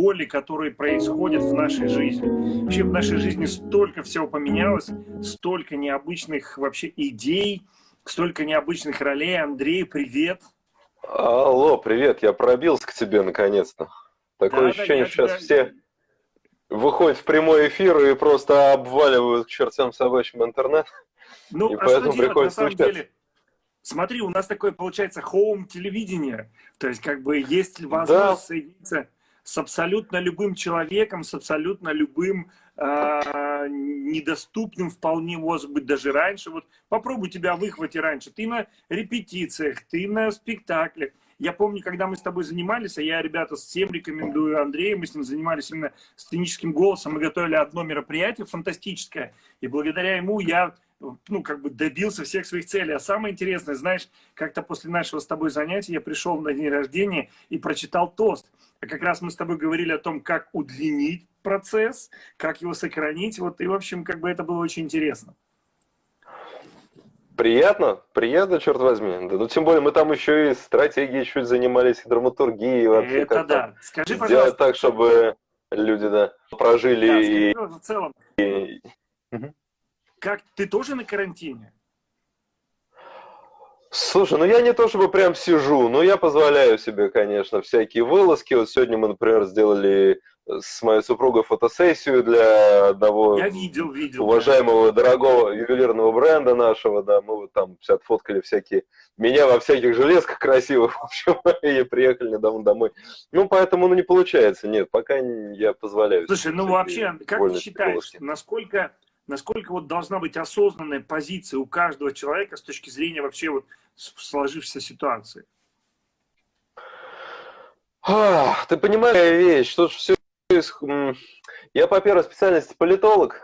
роли, которые происходят в нашей жизни. Вообще в нашей жизни столько всего поменялось, столько необычных вообще идей, столько необычных ролей. Андрей, привет. Алло, привет, я пробился к тебе наконец-то. Такое да, ощущение, да, сейчас тебя... все выходят в прямой эфир и просто обваливают к чертям собачьим интернет. Ну, и а поэтому что делать, на самом деле? Смотри, у нас такое получается хоум-телевидение. То есть, как бы, есть возможность да. соединиться с абсолютно любым человеком, с абсолютно любым э, недоступным вполне, может быть, даже раньше. Вот попробуй тебя выхватить раньше. Ты на репетициях, ты на спектаклях. Я помню, когда мы с тобой занимались, а я, ребята, всем рекомендую Андрея, мы с ним занимались именно сценическим голосом, мы готовили одно мероприятие фантастическое, и благодаря ему я ну, как бы добился всех своих целей. А самое интересное, знаешь, как-то после нашего с тобой занятия я пришел на день рождения и прочитал тост. А как раз мы с тобой говорили о том, как удлинить процесс, как его сохранить. Вот, и, в общем, как бы это было очень интересно. Приятно, приятно, черт возьми. Да, ну, тем более мы там еще и стратегией чуть занимались, и драматургией. Вообще, это да. Скажи, пожалуйста. так, чтобы люди да, прожили да, и... в целом. И... Как, ты тоже на карантине? Слушай, ну я не то чтобы прям сижу, но я позволяю себе, конечно, всякие вылазки. Вот сегодня мы, например, сделали с моей супругой фотосессию для одного я видел, видел, уважаемого, да. дорогого ювелирного бренда нашего, да, мы вот там все отфоткали всякие, меня во всяких железках красивых, в общем, и приехали недавно домой. Ну, поэтому, ну, не получается, нет, пока я позволяю. Слушай, ну, вообще, как ты считаешь, насколько насколько вот должна быть осознанная позиция у каждого человека с точки зрения вообще вот сложившейся ситуации? А, ты понимаешь вещь, что все... Я по первой специальности политолог,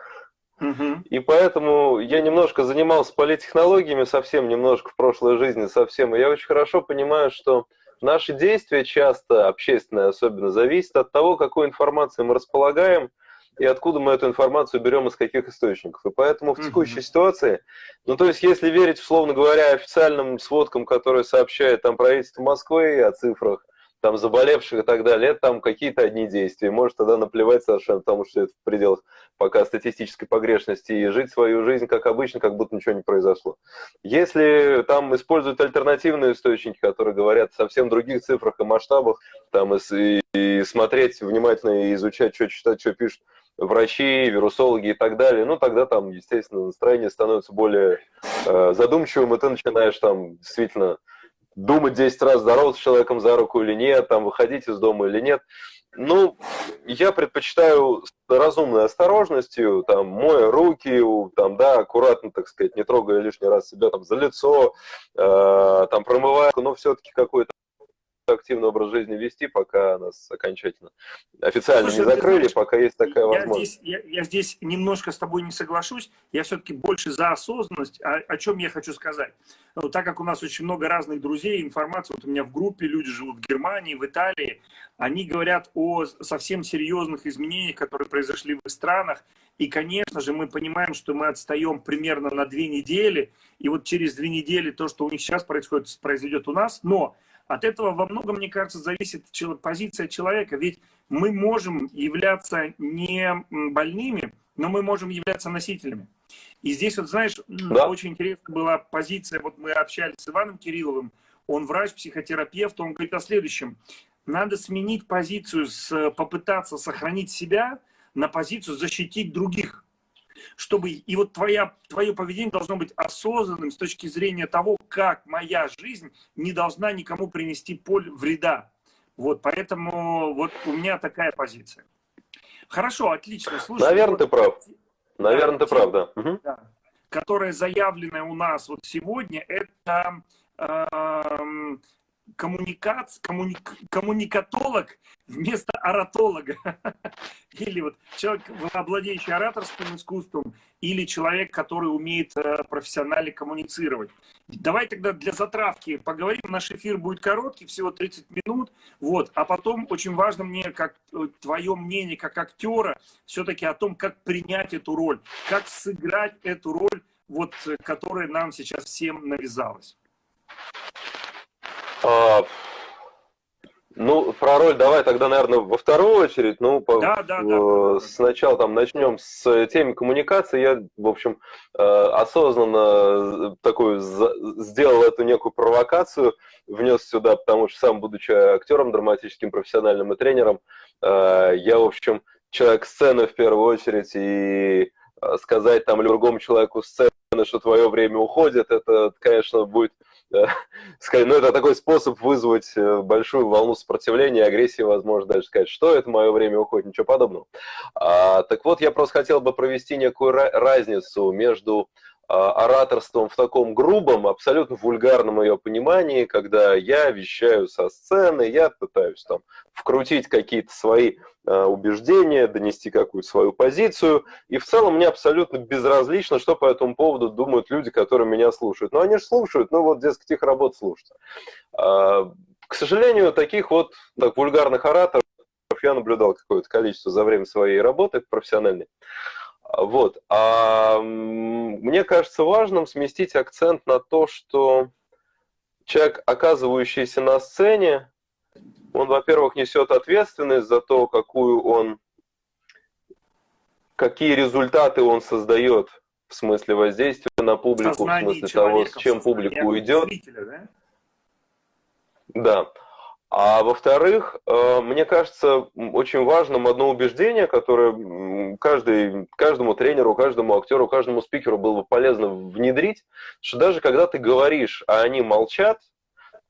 угу. и поэтому я немножко занимался политтехнологиями, совсем немножко в прошлой жизни, совсем. И я очень хорошо понимаю, что наши действия часто, общественные особенно, зависят от того, какой информацией мы располагаем, и откуда мы эту информацию берем, из каких источников. И поэтому в текущей mm-hmm. ситуации, ну то есть если верить, условно говоря, официальным сводкам, которые сообщает там правительство Москвы о цифрах, там заболевших и так далее, это там какие-то одни действия. Может тогда наплевать совершенно, потому что это в пределах пока статистической погрешности, и жить свою жизнь как обычно, как будто ничего не произошло. Если там используют альтернативные источники, которые говорят о совсем других цифрах и масштабах, там и, и смотреть внимательно и изучать, что читать, что пишут, врачи, вирусологи и так далее, ну тогда там, естественно, настроение становится более э, задумчивым, и ты начинаешь там действительно думать 10 раз, здороваться с человеком за руку или нет, там выходить из дома или нет. Ну, я предпочитаю с разумной осторожностью, там, моя руки, там, да, аккуратно, так сказать, не трогая лишний раз себя там за лицо, э, там, промывая, но все-таки какой-то активный образ жизни вести, пока нас окончательно официально Слушай, не закрыли, знаешь, пока есть такая я возможность. Здесь, я, я здесь немножко с тобой не соглашусь, я все-таки больше за осознанность. О, о чем я хочу сказать? Ну, так как у нас очень много разных друзей, информации, вот у меня в группе люди живут в Германии, в Италии, они говорят о совсем серьезных изменениях, которые произошли в их странах, и, конечно же, мы понимаем, что мы отстаем примерно на две недели, и вот через две недели то, что у них сейчас происходит, произойдет у нас, но от этого во многом, мне кажется, зависит позиция человека. Ведь мы можем являться не больными, но мы можем являться носителями. И здесь, вот знаешь, да. очень интересная была позиция, вот мы общались с Иваном Кирилловым, он врач, психотерапевт, он говорит о следующем. Надо сменить позицию, с, попытаться сохранить себя на позицию защитить других чтобы и вот твоя, твое поведение должно быть осознанным с точки зрения того, как моя жизнь не должна никому принести поле вреда. Вот, поэтому вот у меня такая позиция. Хорошо, отлично. Слушай, Наверное, вот, ты прав. Наверное, да, ты прав, да. да. Которая заявленная у нас вот сегодня, это э, коммуникац, коммуник, коммуникатолог вместо оратолога. Или вот человек, владеющий ораторским искусством, или человек, который умеет э, профессионально коммуницировать. Давай тогда для затравки поговорим. Наш эфир будет короткий, всего 30 минут. Вот. А потом очень важно мне, как э, твое мнение, как актера, все-таки о том, как принять эту роль, как сыграть эту роль, вот, э, которая нам сейчас всем навязалась. А, Ну, про роль давай тогда, наверное, во вторую очередь. Ну, по, да, да, да. сначала там начнем с темы коммуникации. Я, в общем, э, осознанно такую сделал эту некую провокацию, внес сюда, потому что сам, будучи актером драматическим, профессиональным и тренером, э, я, в общем, человек сцены в первую очередь, и э, сказать там другому человеку сцены, что твое время уходит, это, конечно, будет ну, это такой способ вызвать э, большую волну сопротивления, агрессии, возможно, даже сказать, что это мое время уходит, ничего подобного. А, так вот, я просто хотел бы провести некую разницу между ораторством в таком грубом, абсолютно вульгарном ее понимании, когда я вещаю со сцены, я пытаюсь там вкрутить какие-то свои а, убеждения, донести какую-то свою позицию, и в целом мне абсолютно безразлично, что по этому поводу думают люди, которые меня слушают. Но они же слушают, ну вот, дескать, их работа слушать. А, к сожалению, таких вот так, вульгарных ораторов я наблюдал какое-то количество за время своей работы профессиональной. Вот. А мне кажется важным сместить акцент на то, что человек, оказывающийся на сцене, он, во-первых, несет ответственность за то, какую он, какие результаты он создает в смысле воздействия на публику, в смысле того, с чем публика уйдет. да? Да. А во-вторых, э, мне кажется очень важным одно убеждение, которое каждый, каждому тренеру, каждому актеру, каждому спикеру было бы полезно внедрить, что даже когда ты говоришь, а они молчат,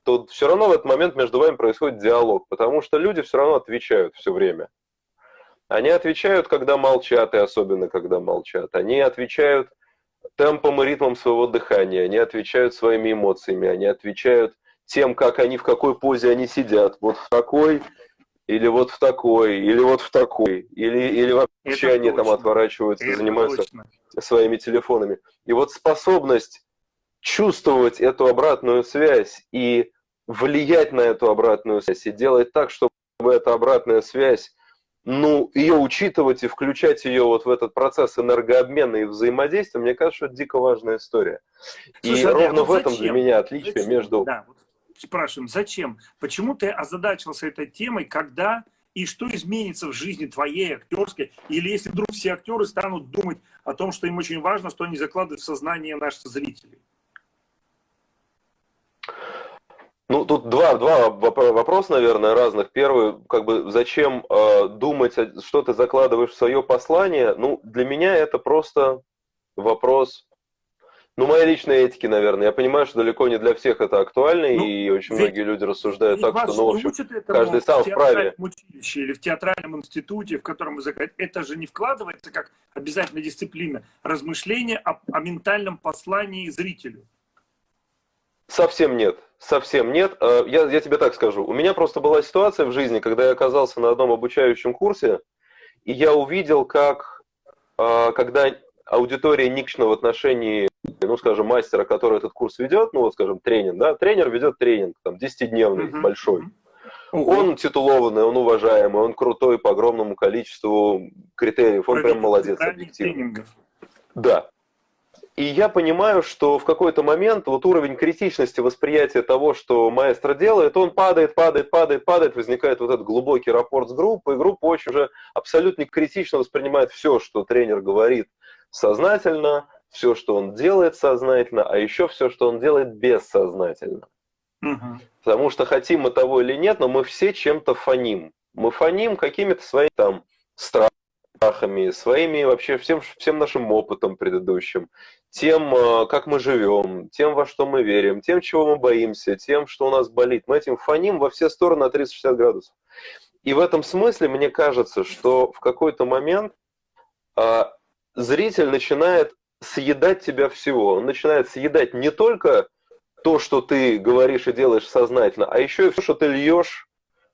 то все равно в этот момент между вами происходит диалог, потому что люди все равно отвечают все время. Они отвечают, когда молчат, и особенно когда молчат. Они отвечают темпом и ритмом своего дыхания, они отвечают своими эмоциями, они отвечают тем, как они, в какой позе они сидят. Вот в такой, или вот в такой, или вот в такой, или, или вообще это они точно. там отворачиваются, это занимаются точно. своими телефонами. И вот способность чувствовать эту обратную связь и влиять на эту обратную связь, и делать так, чтобы эта обратная связь, ну, ее учитывать и включать ее вот в этот процесс энергообмена и взаимодействия, мне кажется, что это дико важная история. Слушай, и а ровно в этом для меня отличие зачем? между... Да, вот спрашиваем, зачем? Почему ты озадачился этой темой, когда и что изменится в жизни твоей актерской? Или если вдруг все актеры станут думать о том, что им очень важно, что они закладывают в сознание наших зрителей? Ну, тут два, два вопроса, наверное, разных. Первый, как бы, зачем э, думать, что ты закладываешь в свое послание? Ну, для меня это просто вопрос ну, моя личная этики, наверное. Я понимаю, что далеко не для всех это актуально, ну, и очень многие люди рассуждают так, что, ну, в общем, каждый сам вправе. В училище или в театральном институте, в котором вы заходите, это же не вкладывается как обязательная дисциплина. Размышление о, о ментальном послании зрителю. Совсем нет. Совсем нет. Э, я, я тебе так скажу. У меня просто была ситуация в жизни, когда я оказался на одном обучающем курсе, и я увидел, как, э, когда аудитория никшна в отношении ну, скажем, мастера, который этот курс ведет, ну, вот, скажем, тренинг, да, тренер ведет тренинг, там, 10-дневный, uh-huh. большой. Uh-huh. Он титулованный, он уважаемый, он крутой по огромному количеству критериев, он прям молодец, объективно. Да. И я понимаю, что в какой-то момент вот уровень критичности восприятия того, что маэстро делает, он падает, падает, падает, падает, возникает вот этот глубокий рапорт с группой, и группа очень уже абсолютно критично воспринимает все, что тренер говорит сознательно, все, что он делает сознательно, а еще все, что он делает бессознательно. Угу. Потому что хотим мы того или нет, но мы все чем-то фоним. Мы фоним какими-то своими там страхами, своими вообще всем, всем нашим опытом предыдущим, тем, э, как мы живем, тем, во что мы верим, тем, чего мы боимся, тем, что у нас болит. Мы этим фоним во все стороны на 360 градусов. И в этом смысле мне кажется, что в какой-то момент а, зритель начинает съедать тебя всего. Он начинает съедать не только то, что ты говоришь и делаешь сознательно, а еще и все, что ты льешь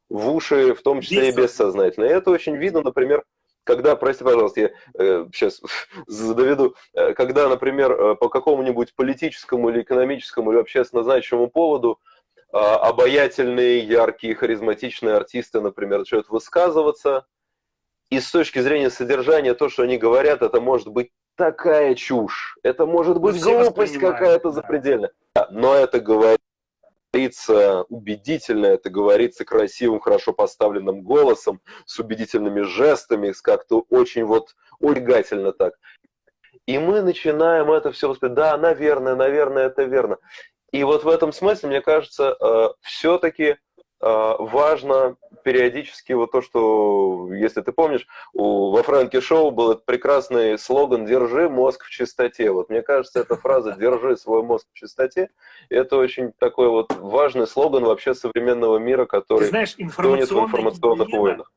в уши, в том числе и бессознательно. И это очень видно, например, когда, прости, пожалуйста, я э, сейчас доведу, э, когда, например, э, по какому-нибудь политическому или экономическому или общественно значимому поводу э, обаятельные, яркие, харизматичные артисты, например, начинают высказываться, и с точки зрения содержания то, что они говорят, это может быть такая чушь. Это может быть глупость какая-то да. запредельная. Но это говорит говорится убедительно, это говорится красивым, хорошо поставленным голосом, с убедительными жестами, с как-то очень вот улегательно так. И мы начинаем это все воспринимать, да, наверное, наверное, это верно. И вот в этом смысле, мне кажется, э, все-таки важно периодически вот то, что, если ты помнишь, у, во Фрэнке Шоу был этот прекрасный слоган «Держи мозг в чистоте». Вот мне кажется, эта фраза «Держи свой мозг в чистоте» это очень такой вот важный слоган вообще современного мира, который ты знаешь, информационная в информационных гигиена, войнах.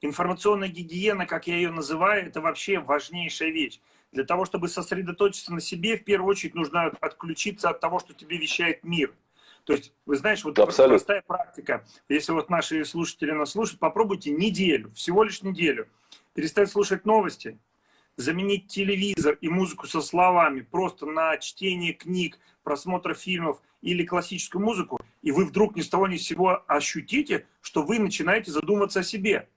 Информационная гигиена, как я ее называю, это вообще важнейшая вещь. Для того, чтобы сосредоточиться на себе, в первую очередь нужно отключиться от того, что тебе вещает мир – то есть, вы знаете, вот Абсолютно. простая практика. Если вот наши слушатели нас слушают, попробуйте неделю, всего лишь неделю, перестать слушать новости, заменить телевизор и музыку со словами просто на чтение книг, просмотр фильмов или классическую музыку, и вы вдруг ни с того ни с сего ощутите, что вы начинаете задумываться о себе.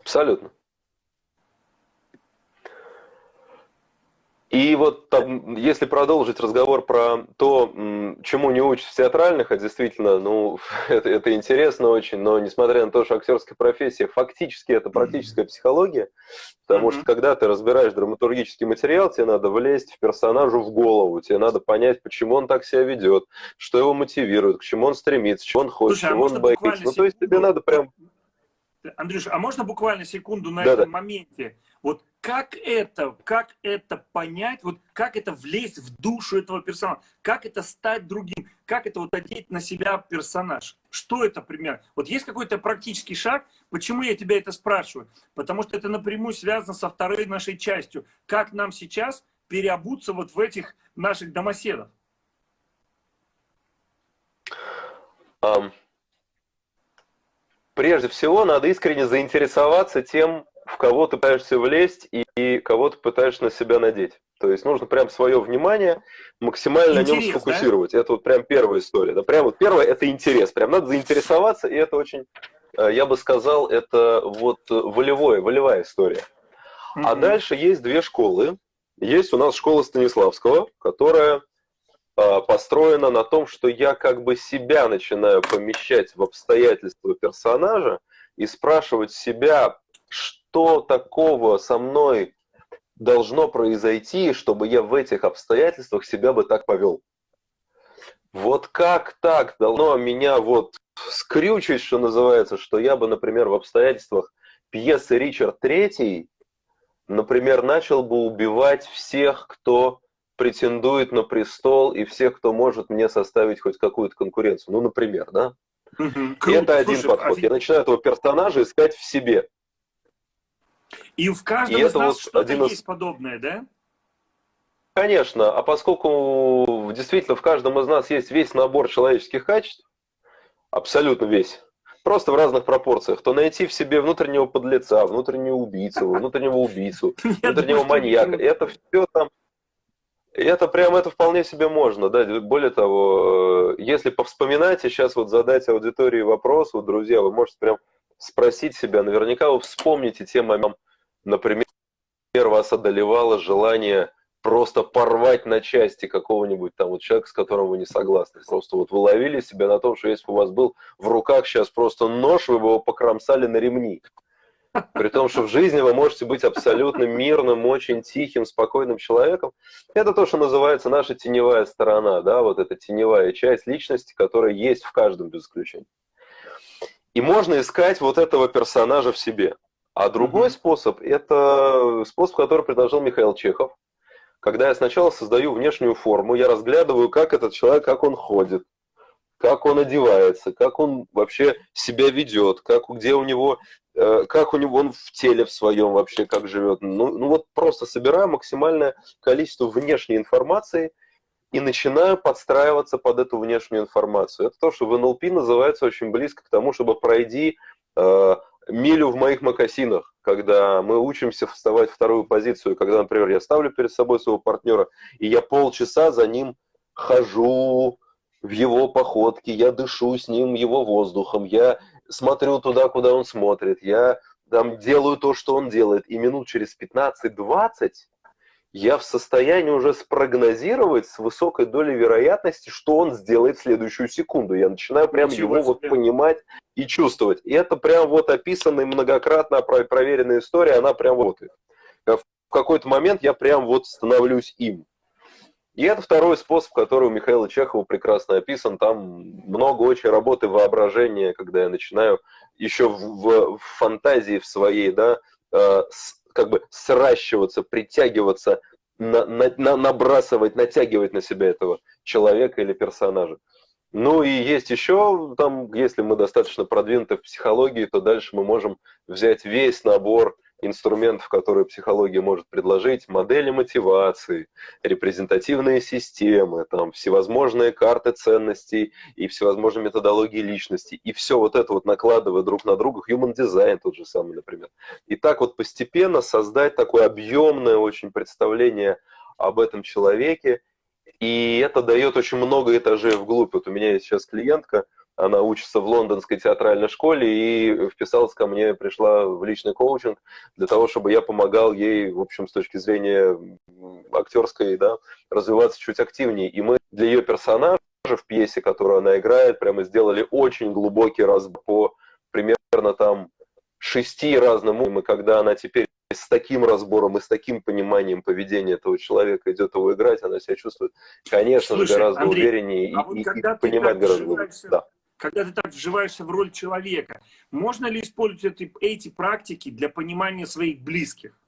Абсолютно. И вот там, если продолжить разговор про то, чему не учат в театральных, а действительно, ну, это, это интересно очень, но несмотря на то, что актерская профессия, фактически это практическая психология, потому mm-hmm. что когда ты разбираешь драматургический материал, тебе надо влезть в персонажу в голову, тебе надо понять, почему он так себя ведет, что его мотивирует, к чему он стремится, чего он хочет, Слушай, а чего он боится. Ну, то есть тебе надо прям... Андрюш, а можно буквально секунду на да, этом да. моменте? Вот как это, как это понять, вот как это влезть в душу этого персонажа, как это стать другим, как это вот одеть на себя персонаж. Что это пример? Вот есть какой-то практический шаг, почему я тебя это спрашиваю? Потому что это напрямую связано со второй нашей частью. Как нам сейчас переобуться вот в этих наших домоседов? Um, прежде всего, надо искренне заинтересоваться тем, в кого ты пытаешься влезть и, и кого ты пытаешься на себя надеть. То есть нужно прям свое внимание максимально интерес, на нем сфокусировать. Да? Это вот прям первая история. Да? Прям вот первое это интерес. Прям надо заинтересоваться, и это очень, э, я бы сказал, это вот волевое, волевая история. Mm-hmm. А дальше есть две школы. Есть у нас школа Станиславского, которая э, построена на том, что я как бы себя начинаю помещать в обстоятельства персонажа и спрашивать себя, что такого со мной должно произойти, чтобы я в этих обстоятельствах себя бы так повел? Вот как так должно меня вот скрючить, что называется, что я бы, например, в обстоятельствах пьесы «Ричард Третий», например, начал бы убивать всех, кто претендует на престол и всех, кто может мне составить хоть какую-то конкуренцию. Ну, например, да? Угу, круто. Это один Слушай, подход. А... Я начинаю этого персонажа искать в себе. И в каждом и из нас вот что-то из... есть подобное, да? Конечно, а поскольку действительно в каждом из нас есть весь набор человеческих качеств, абсолютно весь, просто в разных пропорциях, то найти в себе внутреннего подлеца, внутреннего убийцу, внутреннего убийцу, внутреннего маньяка, это все там, это прям, это вполне себе можно, да, более того, э, если повспоминать и сейчас вот задать аудитории вопрос, вот, друзья, вы можете прям спросить себя, наверняка вы вспомните те моменты, например, вас одолевало желание просто порвать на части какого-нибудь там вот человека, с которым вы не согласны. Просто вот вы ловили себя на том, что если бы у вас был в руках сейчас просто нож, вы бы его покромсали на ремни. При том, что в жизни вы можете быть абсолютно мирным, очень тихим, спокойным человеком. Это то, что называется наша теневая сторона, да, вот эта теневая часть личности, которая есть в каждом без исключения. И можно искать вот этого персонажа в себе. А другой mm-hmm. способ – это способ, который предложил Михаил Чехов. Когда я сначала создаю внешнюю форму, я разглядываю, как этот человек, как он ходит, как он одевается, как он вообще себя ведет, как, где у него, э, как у него он в теле в своем вообще, как живет. Ну, ну вот просто собираю максимальное количество внешней информации – и начинаю подстраиваться под эту внешнюю информацию. Это то, что в НЛП называется очень близко к тому, чтобы пройди э, милю в моих макасинах, когда мы учимся вставать в вторую позицию, когда, например, я ставлю перед собой своего партнера, и я полчаса за ним хожу в его походке, я дышу с ним его воздухом, я смотрю туда, куда он смотрит, я там делаю то, что он делает, и минут через 15-20 я в состоянии уже спрогнозировать с высокой долей вероятности, что он сделает в следующую секунду. Я начинаю прям Ничего его вот понимать и чувствовать. И это прям вот описанная многократно проверенная история, она прям вот. В какой-то момент я прям вот становлюсь им. И это второй способ, который у Михаила Чехова прекрасно описан. Там много очень работы воображения, когда я начинаю еще в, в, в фантазии в своей, да, э, с, как бы сращиваться, притягиваться, на, на, на, набрасывать, натягивать на себя этого человека или персонажа. Ну и есть еще, там, если мы достаточно продвинуты в психологии, то дальше мы можем взять весь набор инструментов, которые психология может предложить, модели мотивации, репрезентативные системы, там, всевозможные карты ценностей и всевозможные методологии личности. И все вот это вот накладывая друг на друга, human design тот же самый, например. И так вот постепенно создать такое объемное очень представление об этом человеке, и это дает очень много этажей вглубь. Вот у меня есть сейчас клиентка, она учится в лондонской театральной школе и вписалась ко мне, пришла в личный коучинг для того, чтобы я помогал ей, в общем, с точки зрения актерской, да, развиваться чуть активнее. И мы для ее персонажа в пьесе, которую она играет, прямо сделали очень глубокий разбор по примерно там шести разным уровням, и когда она теперь с таким разбором и с таким пониманием поведения этого человека идет его играть, она себя чувствует, конечно Слушай, же, гораздо Андрей, увереннее а и, вот и, и понимает гораздо лучше. Да когда ты так вживаешься в роль человека, можно ли использовать эти, эти практики для понимания своих близких?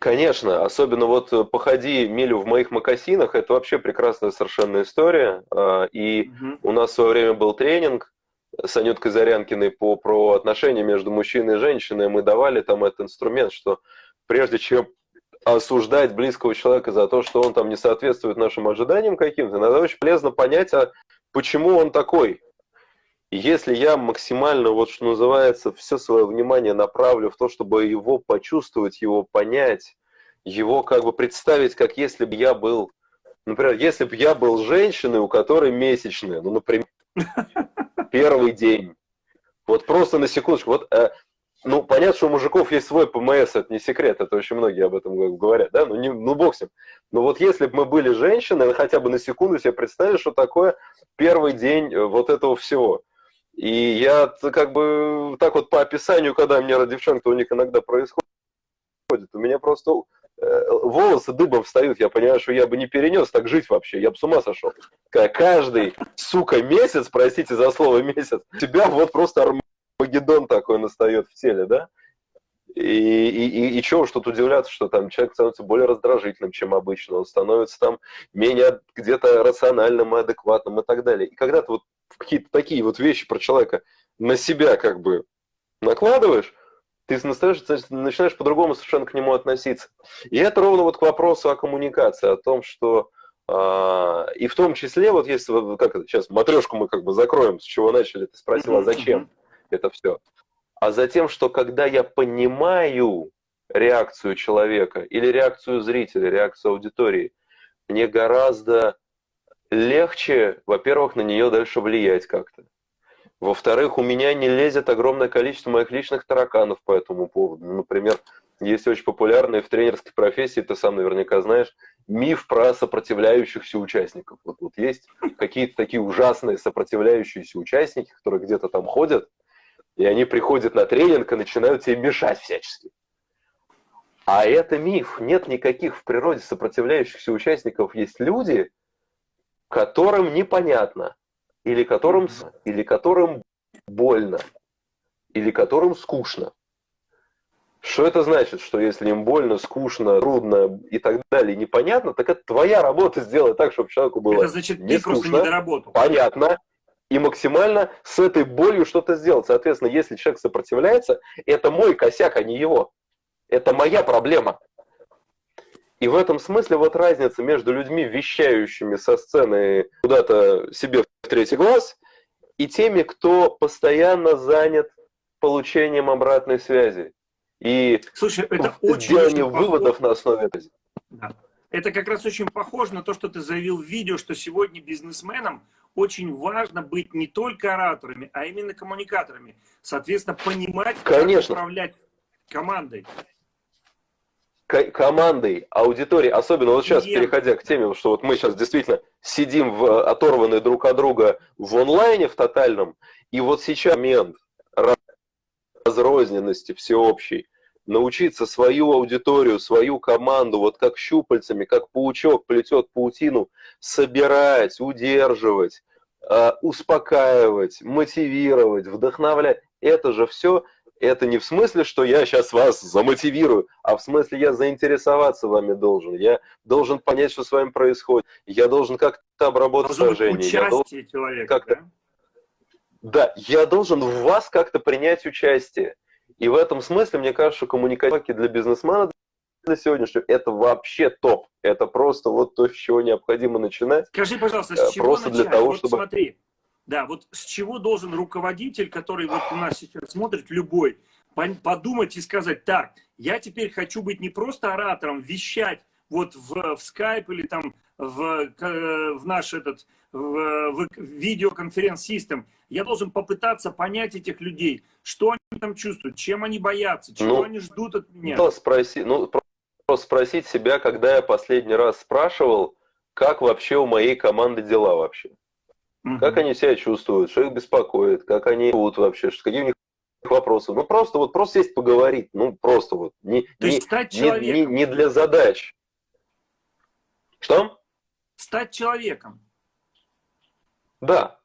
Конечно, особенно вот э, «Походи милю в моих макасинах» – это вообще прекрасная совершенно история. А, и угу. у нас в свое время был тренинг с Анюткой Зарянкиной по, про отношения между мужчиной и женщиной. Мы давали там этот инструмент, что прежде чем осуждать близкого человека за то, что он там не соответствует нашим ожиданиям каким-то, надо очень полезно понять, а почему он такой. Если я максимально, вот что называется, все свое внимание направлю в то, чтобы его почувствовать, его понять, его как бы представить, как если бы я был, например, если бы я был женщиной, у которой месячные, ну, например, первый день. Вот просто на секундочку, вот э, ну, понятно, что у мужиков есть свой ПМС, это не секрет, это очень многие об этом говорят, да, ну, не, ну ним. Но вот если бы мы были женщины, хотя бы на секунду себе представили, что такое первый день э, вот этого всего. И я как бы так вот по описанию, когда мне девчонки у них иногда происходит, у меня просто э, волосы дыбом встают, я понимаю, что я бы не перенес так жить вообще, я бы с ума сошел. Каждый, сука, месяц, простите за слово месяц, тебя вот просто Магеддон такой настает в теле, да? И, и, и, и чего уж тут удивляться, что там человек становится более раздражительным, чем обычно, он становится там менее где-то рациональным и адекватным и так далее. И когда ты вот какие-то такие вот вещи про человека на себя как бы накладываешь, ты начинаешь по-другому совершенно к нему относиться. И это ровно вот к вопросу о коммуникации, о том, что а, и в том числе, вот если, как это, сейчас матрешку мы как бы закроем, с чего начали, ты спросила, а зачем? Это все, а за тем, что когда я понимаю реакцию человека или реакцию зрителя, реакцию аудитории, мне гораздо легче, во-первых, на нее дальше влиять как-то. Во-вторых, у меня не лезет огромное количество моих личных тараканов по этому поводу. Например, есть очень популярный в тренерской профессии, ты сам наверняка знаешь, миф про сопротивляющихся участников. Вот, вот есть какие-то такие ужасные сопротивляющиеся участники, которые где-то там ходят, и они приходят на тренинг и начинают тебе мешать всячески. А это миф. Нет никаких в природе сопротивляющихся участников. Есть люди, которым непонятно, или которым, или которым больно, или которым скучно. Что это значит? Что если им больно, скучно, трудно и так далее, непонятно, так это твоя работа сделать так, чтобы человеку было Это значит, не ты скучно, просто не доработал. Понятно, и максимально с этой болью что-то сделать. Соответственно, если человек сопротивляется, это мой косяк, а не его. Это моя проблема. И в этом смысле вот разница между людьми, вещающими со сцены куда-то себе в третий глаз, и теми, кто постоянно занят получением обратной связи. И Слушай, это очень, очень выводов похоже. на основе этого. Да. Это как раз очень похоже на то, что ты заявил в видео, что сегодня бизнесменам очень важно быть не только ораторами, а именно коммуникаторами. Соответственно, понимать, Конечно. как управлять командой. командой, аудиторией, особенно вот сейчас, Нет. переходя к теме, что вот мы сейчас действительно сидим в, оторванные друг от друга в онлайне в тотальном, и вот сейчас момент разрозненности всеобщей, научиться свою аудиторию, свою команду, вот как щупальцами, как паучок плетет паутину, собирать, удерживать, э, успокаивать, мотивировать, вдохновлять. Это же все это не в смысле, что я сейчас вас замотивирую, а в смысле я заинтересоваться вами должен. Я должен понять, что с вами происходит. Я должен как-то обработать сражение. Я должен человека, да? Да, я должен в вас как-то принять участие. И в этом смысле, мне кажется, что коммуникации для бизнесмена для сегодняшнего это вообще топ. Это просто вот то, с чего необходимо начинать. Скажи, пожалуйста, с э, чего просто начать? для того, вот чтобы... Смотри, да, вот с чего должен руководитель, который вот у нас сейчас смотрит, любой, подумать и сказать, так, я теперь хочу быть не просто оратором, вещать вот в, в Skype или там в, в наш этот в, в видеоконференц-систем, я должен попытаться понять этих людей, что они там чувствуют, чем они боятся, чего ну, они ждут от меня. Спроси, ну, просто спросить себя, когда я последний раз спрашивал, как вообще у моей команды дела вообще. Угу. Как они себя чувствуют, что их беспокоит, как они живут вообще, какие у них вопросы. Ну, просто вот просто сесть поговорить, ну, просто вот. Не, То не, есть стать человеком. Не, не, не для задач. Что? Стать человеком. Да.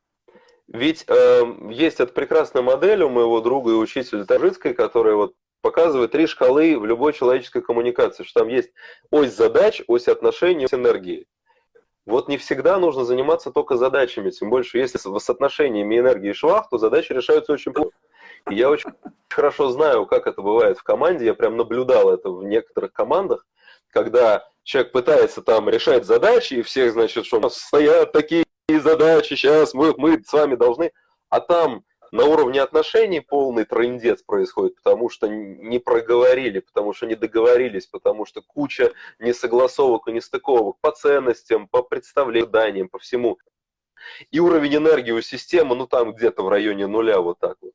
Ведь э, есть эта прекрасная модель у моего друга и учителя Тажицкой, которая вот показывает три шкалы в любой человеческой коммуникации, что там есть ось задач, ось отношений, ось энергии. Вот не всегда нужно заниматься только задачами, тем больше, если с соотношениями энергии и швах, то задачи решаются очень плохо. И я очень хорошо знаю, как это бывает в команде, я прям наблюдал это в некоторых командах, когда человек пытается там решать задачи, и всех, значит, что у нас стоят такие задачи, сейчас мы, мы с вами должны, а там на уровне отношений полный трендец происходит, потому что не проговорили, потому что не договорились, потому что куча несогласовок и нестыковок по ценностям, по представлениям, по всему. И уровень энергии у системы, ну там где-то в районе нуля вот так вот.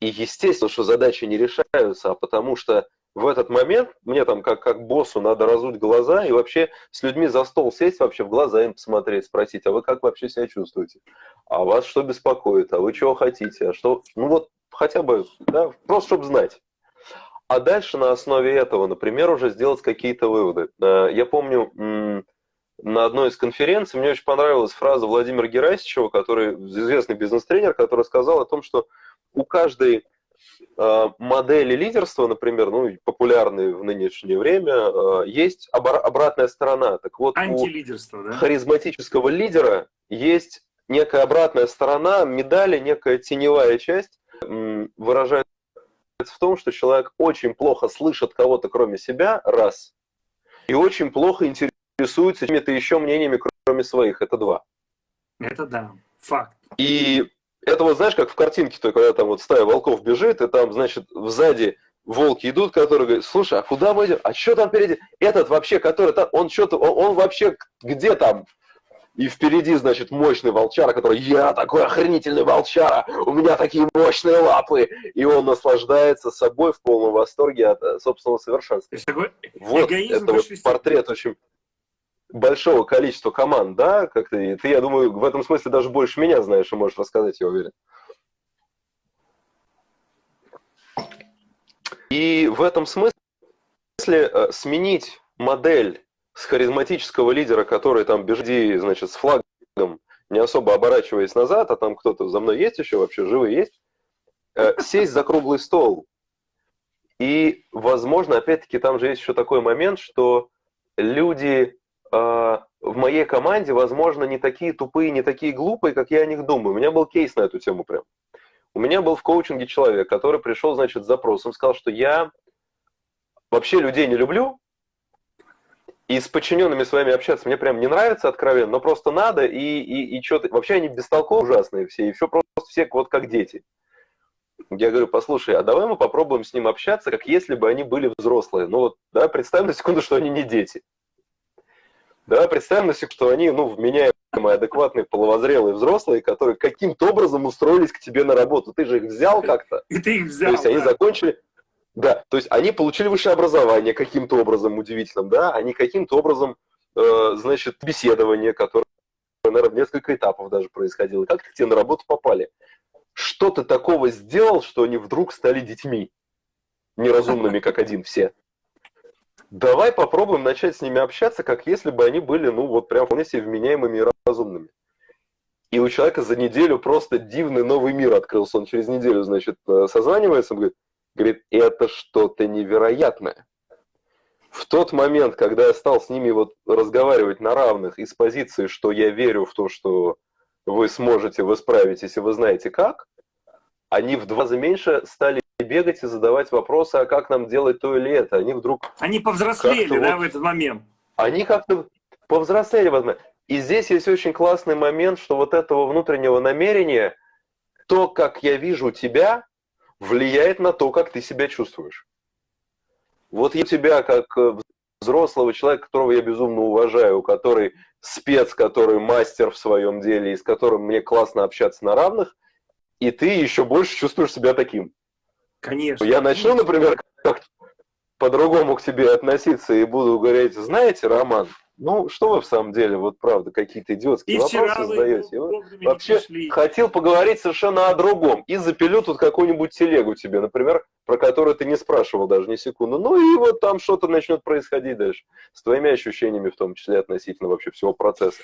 И естественно, что задачи не решаются, а потому что в этот момент мне там как, как боссу надо разуть глаза и вообще с людьми за стол сесть, вообще в глаза им посмотреть, спросить, а вы как вообще себя чувствуете? А вас что беспокоит? А вы чего хотите? А что? Ну вот хотя бы, да, просто чтобы знать. А дальше на основе этого, например, уже сделать какие-то выводы. Э, я помню, на одной из конференций мне очень понравилась фраза Владимира Герасичева, который известный бизнес-тренер, который сказал о том, что у каждой модели лидерства, например, ну, популярные в нынешнее время, э, есть обратная сторона. Так вот, у да? харизматического лидера есть некая обратная сторона медали, некая теневая часть, выражается в том, что человек очень плохо слышит кого-то кроме себя, раз, и очень плохо интересуется какими-то еще мнениями, кроме своих, это два. Это да, факт. И это вот знаешь, как в картинке, то, когда там вот стая волков бежит, и там, значит, сзади волки идут, которые говорят, слушай, а куда мы идем? А что там впереди? Этот вообще, который там, он что-то, он, он вообще где там? И впереди, значит, мощный волчара, который, я такой охренительный волчара, у меня такие мощные лапы. И он наслаждается собой в полном восторге от собственного совершенства. Такой вот, это вот портрет очень большого количества команд, да, как ты, ты, я думаю, в этом смысле даже больше меня знаешь и можешь рассказать, я уверен. И в этом смысле э, сменить модель с харизматического лидера, который там бежит, значит, с флагом, не особо оборачиваясь назад, а там кто-то за мной есть еще вообще, живый есть, э, сесть за круглый стол. И, возможно, опять-таки, там же есть еще такой момент, что люди в моей команде, возможно, не такие тупые, не такие глупые, как я о них думаю. У меня был кейс на эту тему прям. У меня был в коучинге человек, который пришел, значит, с запросом, сказал, что я вообще людей не люблю, и с подчиненными своими общаться мне прям не нравится откровенно, но просто надо, и, и, и что-то... Вообще они бестолковые ужасные все, и все просто все вот как дети. Я говорю, послушай, а давай мы попробуем с ним общаться, как если бы они были взрослые. Ну вот, да, представь на секунду, что они не дети. Да, представим на секунду, что они, ну, вменяемые, адекватные, половозрелые взрослые, которые каким-то образом устроились к тебе на работу. Ты же их взял как-то. И ты их взял, То есть да. они закончили, Да, то есть они получили высшее образование каким-то образом удивительным, да, они каким-то образом, э, значит, беседование, которое, наверное, в несколько этапов даже происходило. Как к тебе на работу попали? Что ты такого сделал, что они вдруг стали детьми? Неразумными, как один все. Давай попробуем начать с ними общаться, как если бы они были, ну, вот прям вполне себе вменяемыми и разумными. И у человека за неделю просто дивный новый мир открылся. Он через неделю, значит, э, созванивается, он говорит, говорит, это что-то невероятное. В тот момент, когда я стал с ними вот разговаривать на равных из позиции, что я верю в то, что вы сможете, вы справитесь, и вы знаете как, они в два раза меньше стали бегать и задавать вопросы, а как нам делать то или это. Они вдруг... Они повзрослели, да, вот, в этот момент? Они как-то повзрослели в этот момент. И здесь есть очень классный момент, что вот этого внутреннего намерения, то, как я вижу тебя, влияет на то, как ты себя чувствуешь. Вот я тебя, как э, взрослого человека, которого я безумно уважаю, который спец, который мастер в своем деле, и с которым мне классно общаться на равных, и ты еще больше чувствуешь себя таким. Конечно. Я начну, например, как по-другому к тебе относиться и буду говорить, знаете, Роман, ну, что вы в самом деле, вот правда, какие-то идиотские и вопросы задаете. Вообще хотел поговорить совершенно о другом. И запилю тут какую-нибудь телегу тебе, например, про которую ты не спрашивал даже ни секунды. Ну и вот там что-то начнет происходить дальше. С твоими ощущениями, в том числе относительно вообще всего процесса.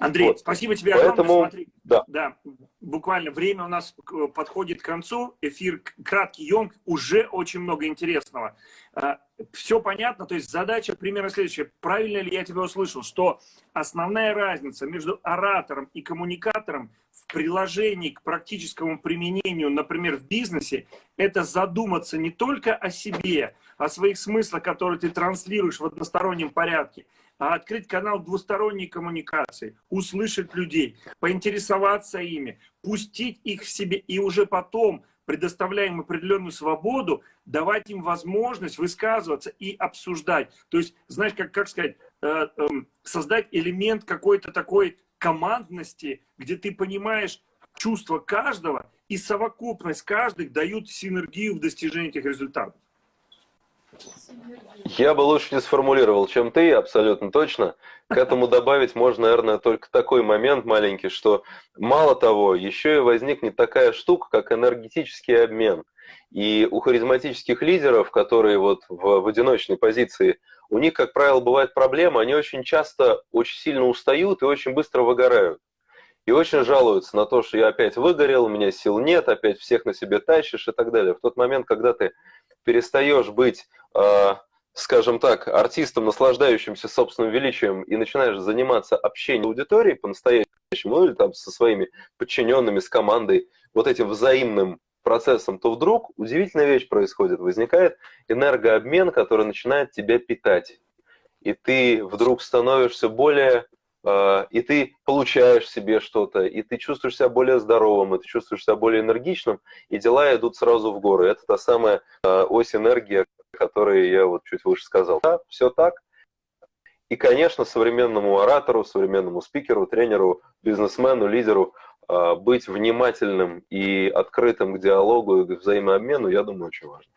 Андрей, вот. спасибо тебе Поэтому, огромное. Смотри, да. да, буквально время у нас подходит к концу. Эфир краткий, емк, уже очень много интересного. А, Все понятно, то есть задача примерно следующая. Правильно ли я тебя услышал, что основная разница между оратором и коммуникатором в приложении к практическому применению, например, в бизнесе, это задуматься не только о себе, о своих смыслах, которые ты транслируешь в одностороннем порядке, открыть канал двусторонней коммуникации, услышать людей, поинтересоваться ими, пустить их в себе и уже потом, предоставляя им определенную свободу, давать им возможность высказываться и обсуждать. То есть, знаешь, как, как сказать, э, э, создать элемент какой-то такой командности, где ты понимаешь чувства каждого, и совокупность каждых дают синергию в достижении этих результатов. Я бы лучше не сформулировал, чем ты, абсолютно точно. К этому добавить можно, наверное, только такой момент маленький, что мало того, еще и возникнет такая штука, как энергетический обмен. И у харизматических лидеров, которые вот в, в одиночной позиции, у них, как правило, бывает проблема, они очень часто очень сильно устают и очень быстро выгорают. И очень жалуются на то, что я опять выгорел, у меня сил нет, опять всех на себе тащишь и так далее. В тот момент, когда ты перестаешь быть, э, скажем так, артистом, наслаждающимся собственным величием, и начинаешь заниматься общением аудитории по-настоящему, ну или там со своими подчиненными, с командой, вот этим взаимным процессом, то вдруг удивительная вещь происходит. Возникает энергообмен, который начинает тебя питать. И ты вдруг становишься более и ты получаешь себе что-то, и ты чувствуешь себя более здоровым, и ты чувствуешь себя более энергичным, и дела идут сразу в горы. Это та самая а, ось энергии, о которой я вот чуть выше сказал. Да, все так. И, конечно, современному оратору, современному спикеру, тренеру, бизнесмену, лидеру а, быть внимательным и открытым к диалогу и к взаимообмену, я думаю, очень важно.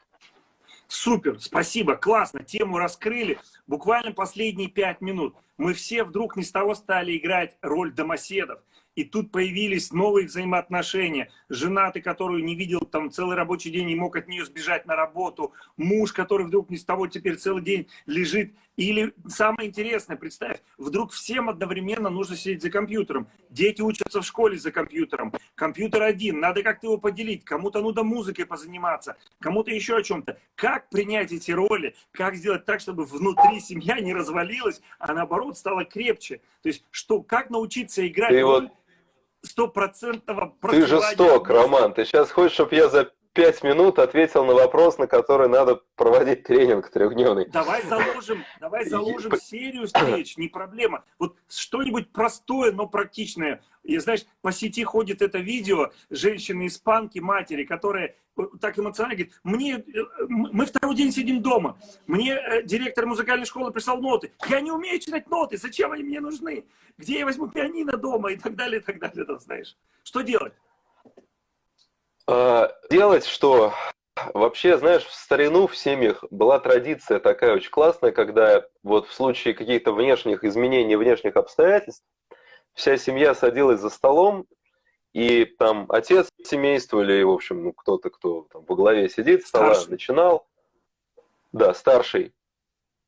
Супер, спасибо, классно, тему раскрыли. Буквально последние пять минут. Мы все вдруг не с того стали играть роль домоседов. И тут появились новые взаимоотношения. Женатый, которую не видел там целый рабочий день и мог от нее сбежать на работу. Муж, который вдруг не с того теперь целый день лежит. Или самое интересное, представь, вдруг всем одновременно нужно сидеть за компьютером. Дети учатся в школе за компьютером. Компьютер один, надо как-то его поделить. Кому-то нужно музыкой позаниматься, кому-то еще о чем-то. Как принять эти роли? Как сделать так, чтобы внутри семья не развалилась, а наоборот стала крепче? То есть, что, как научиться играть роль стопроцентного Ты жесток, Роман. Ты сейчас хочешь, чтобы я за пять минут ответил на вопрос, на который надо проводить тренинг трехдневный. Давай заложим, давай заложим серию встреч, не проблема. Вот что-нибудь простое, но практичное. И знаешь, по сети ходит это видео женщины-испанки, матери, которые так эмоционально говорит, мне, э, мы второй день сидим дома, мне э, директор музыкальной школы прислал ноты, я не умею читать ноты, зачем они мне нужны, где я возьму пианино дома и так далее, и так далее, знаешь. Что делать? А, делать что? Вообще, знаешь, в старину в семьях была традиция такая очень классная, когда вот в случае каких-то внешних изменений, внешних обстоятельств, вся семья садилась за столом, и там отец семейства или, в общем, ну, кто-то, кто там во главе сидит, стола старший. начинал, да, старший, э,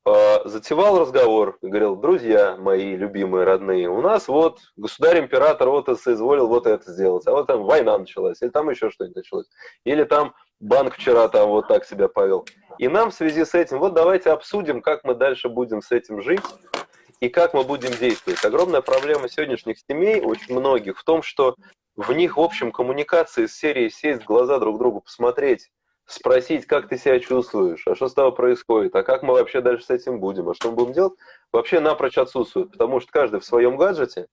затевал разговор, говорил, друзья мои любимые, родные, у нас вот государь-император вот соизволил вот это сделать, а вот там война началась, или там еще что-нибудь началось, или там банк вчера там вот так себя повел. И нам в связи с этим, вот давайте обсудим, как мы дальше будем с этим жить и как мы будем действовать. Огромная проблема сегодняшних семей, очень многих, в том, что в них, в общем, коммуникации с серией сесть в глаза друг другу, посмотреть, спросить, как ты себя чувствуешь, а что с тобой происходит, а как мы вообще дальше с этим будем, а что мы будем делать, вообще напрочь отсутствует, потому что каждый в своем гаджете.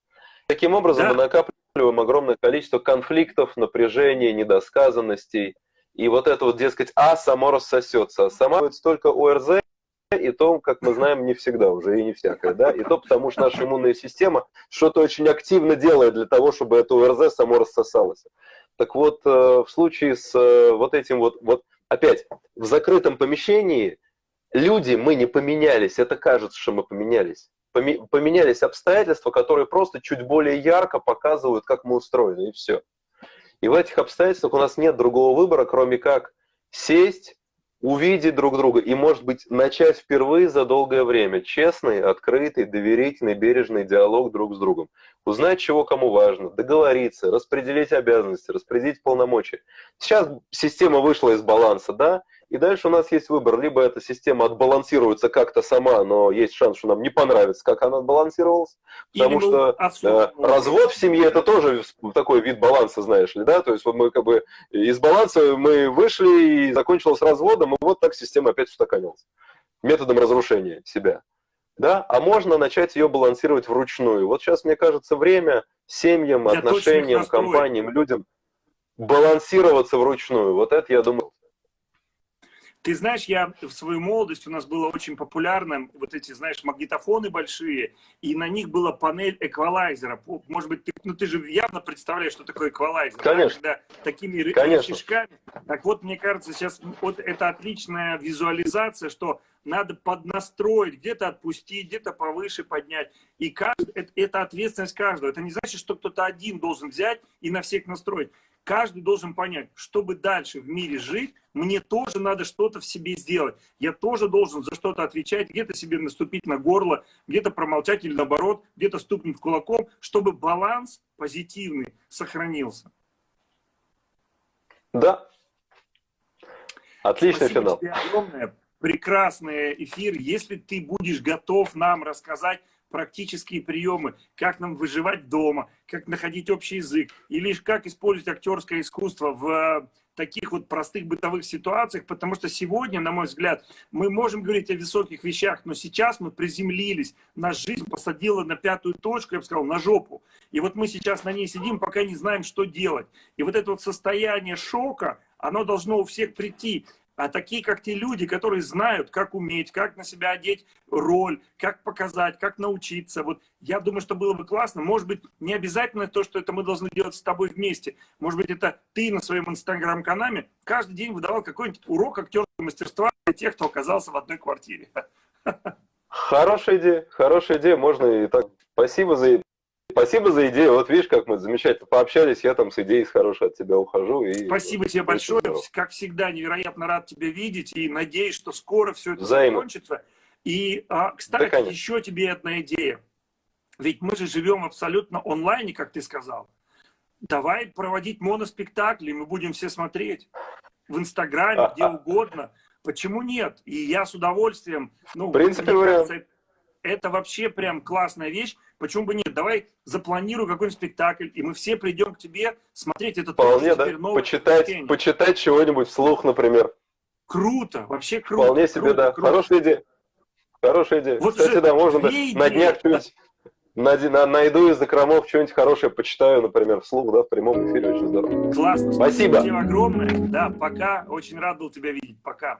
Таким образом, да. мы накапливаем огромное количество конфликтов, напряжения, недосказанностей, и вот это вот, дескать, а само рассосется. А сама только ОРЗ, и то, как мы знаем, не всегда уже, и не всякое, да, и то потому что наша иммунная система что-то очень активно делает для того, чтобы это ОРЗ само рассосалось. Так вот, э, в случае с э, вот этим вот, вот опять, в закрытом помещении люди, мы не поменялись, это кажется, что мы поменялись. Поменялись обстоятельства, которые просто чуть более ярко показывают, как мы устроены, и все. И в этих обстоятельствах у нас нет другого выбора, кроме как сесть, увидеть друг друга и, может быть, начать впервые за долгое время честный, открытый, доверительный, бережный диалог друг с другом. Узнать, чего кому важно, договориться, распределить обязанности, распределить полномочия. Сейчас система вышла из баланса, да, и дальше у нас есть выбор. Либо эта система отбалансируется как-то сама, но есть шанс, что нам не понравится, как она отбалансировалась. Потому Или что э, развод в семье это тоже такой вид баланса, знаешь ли, да? То есть вот мы как бы из баланса мы вышли и закончилось разводом, и вот так система опять устаканилась. Методом разрушения себя. Да? А можно начать ее балансировать вручную. Вот сейчас, мне кажется, время семьям, я отношениям, компаниям, людям балансироваться вручную. Вот это, я думаю, ты знаешь, я в свою молодость, у нас было очень популярно вот эти, знаешь, магнитофоны большие, и на них была панель эквалайзера. Может быть, ты, ну, ты же явно представляешь, что такое эквалайзер. Конечно. Да? Когда такими Конечно. шишками. Так вот, мне кажется, сейчас вот это отличная визуализация, что надо поднастроить, где-то отпустить, где-то повыше поднять. И каждый, это, это ответственность каждого. Это не значит, что кто-то один должен взять и на всех настроить. Каждый должен понять, чтобы дальше в мире жить, мне тоже надо что-то в себе сделать. Я тоже должен за что-то отвечать, где-то себе наступить на горло, где-то промолчать или наоборот, где-то стукнуть кулаком, чтобы баланс позитивный сохранился. Да. Отличный Спасибо финал. Тебе огромное. Прекрасный эфир. Если ты будешь готов нам рассказать практические приемы, как нам выживать дома, как находить общий язык, или как использовать актерское искусство в э, таких вот простых бытовых ситуациях, потому что сегодня, на мой взгляд, мы можем говорить о высоких вещах, но сейчас мы приземлились, наша жизнь посадила на пятую точку, я бы сказал, на жопу. И вот мы сейчас на ней сидим, пока не знаем, что делать. И вот это вот состояние шока, оно должно у всех прийти а такие, как те люди, которые знают, как уметь, как на себя одеть роль, как показать, как научиться. Вот я думаю, что было бы классно. Может быть, не обязательно то, что это мы должны делать с тобой вместе. Может быть, это ты на своем инстаграм-канале каждый день выдавал какой-нибудь урок актерского мастерства для тех, кто оказался в одной квартире. Хорошая идея, хорошая идея. Можно и так. Спасибо за Спасибо за идею. Вот видишь, как мы замечательно пообщались. Я там с идеей с хорошей от тебя ухожу. И Спасибо тебе большое. Здорово. Как всегда, невероятно рад тебя видеть. И надеюсь, что скоро все это Взаимно. закончится. И, а, кстати, да, еще тебе одна идея. Ведь мы же живем абсолютно онлайне, как ты сказал. Давай проводить моноспектакли, мы будем все смотреть в Инстаграме, а, где а... угодно. Почему нет? И я с удовольствием... Ну, в принципе, вариант. Это вообще прям классная вещь. Почему бы нет? Давай запланируй какой-нибудь спектакль, и мы все придем к тебе смотреть этот Вполне, да. Почитать, почитать чего-нибудь вслух, например. Круто, вообще круто. Вполне себе, круто, да. Круто. Хорошая идея. Хорошая идея. Вот Кстати, да, можно на днях что-нибудь на, на, найду из закромов что-нибудь хорошее, почитаю, например, вслух, да, в прямом эфире, очень здорово. Классно, спасибо. Спасибо тебе огромное. Да, пока, очень рад был тебя видеть, пока.